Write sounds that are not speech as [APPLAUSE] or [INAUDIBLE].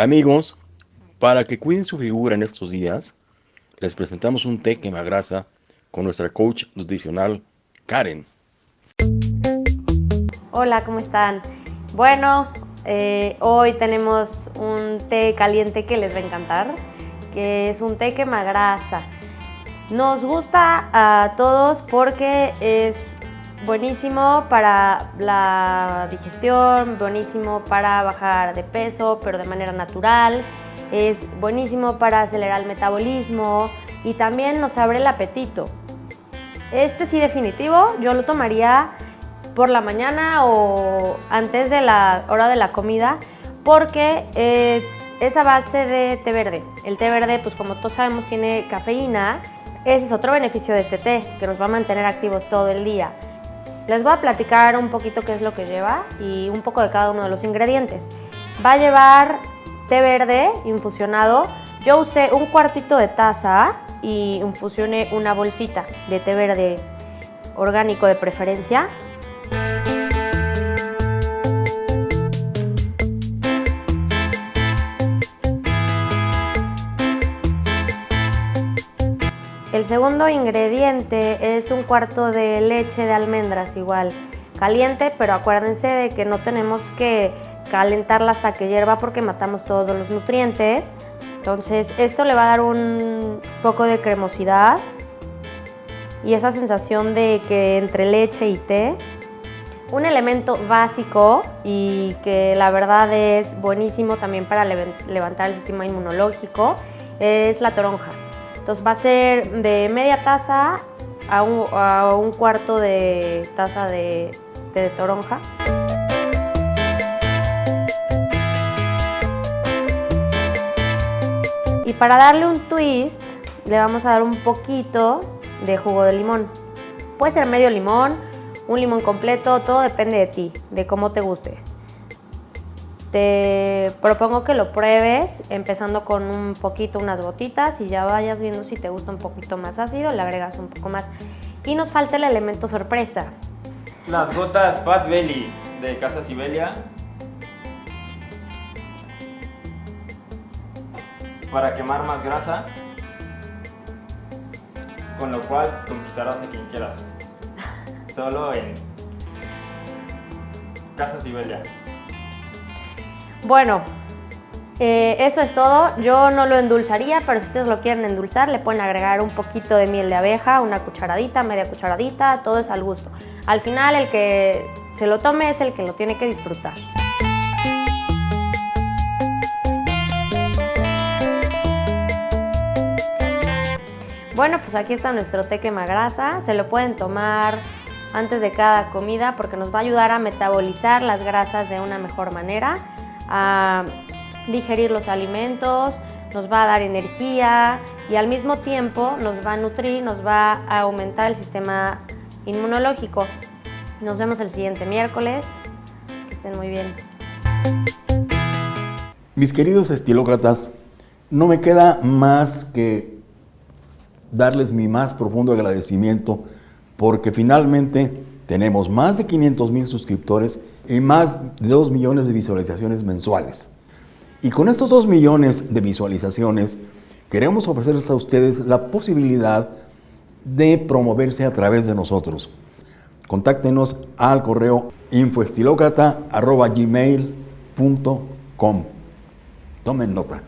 Amigos, para que cuiden su figura en estos días, les presentamos un té quemagrasa con nuestra coach nutricional Karen. Hola, ¿cómo están? Bueno, eh, hoy tenemos un té caliente que les va a encantar, que es un té quemagrasa. Nos gusta a todos porque es Buenísimo para la digestión, buenísimo para bajar de peso, pero de manera natural. Es buenísimo para acelerar el metabolismo y también nos abre el apetito. Este sí definitivo, yo lo tomaría por la mañana o antes de la hora de la comida porque eh, es a base de té verde. El té verde, pues como todos sabemos, tiene cafeína. Ese es otro beneficio de este té, que nos va a mantener activos todo el día. Les voy a platicar un poquito qué es lo que lleva y un poco de cada uno de los ingredientes. Va a llevar té verde infusionado. Yo usé un cuartito de taza y infusioné una bolsita de té verde orgánico de preferencia. El segundo ingrediente es un cuarto de leche de almendras igual, caliente, pero acuérdense de que no tenemos que calentarla hasta que hierva porque matamos todos los nutrientes. Entonces esto le va a dar un poco de cremosidad y esa sensación de que entre leche y té. Un elemento básico y que la verdad es buenísimo también para levantar el sistema inmunológico es la toronja. Entonces va a ser de media taza a un, cuarto de taza de, de toronja. Y para darle un twist, le vamos a dar un poquito de jugo de limón. Puede ser medio limón, un limón completo, todo depende de ti, de cómo te guste. Te propongo que lo pruebes empezando con un poquito, unas gotitas y ya vayas viendo si te gusta un poquito más ácido, le agregas un poco más. Y nos falta el elemento sorpresa. Las gotas Fat Belly de Casa Sibelia. Para quemar más grasa. Con lo cual conquistarás a quien quieras. [LAUGHS] Solo en Casa Sibelia. Bueno, eh, eso es todo. Yo no lo endulzaría, pero si ustedes lo quieren endulzar, le pueden agregar un poquito de miel de abeja, una cucharadita, media cucharadita, todo es al gusto. Al final, el que se lo tome es el que lo tiene que disfrutar. Bueno, pues aquí está nuestro té quemagrasa. Se lo pueden tomar antes de cada comida porque nos va a ayudar a metabolizar las grasas de una mejor manera a digerir los alimentos, nos va a dar energía y al mismo tiempo nos va a nutrir, nos va a aumentar el sistema inmunológico. Nos vemos el siguiente miércoles. Que estén muy bien. Mis queridos estilócratas, no me queda más que darles mi más profundo agradecimiento porque finalmente tenemos más de 500 mil suscriptores y más de 2 millones de visualizaciones mensuales. Y con estos 2 millones de visualizaciones, queremos ofrecerles a ustedes la posibilidad de promoverse a través de nosotros. Contáctenos al correo infoestilocrata.gmail.com. Tomen nota.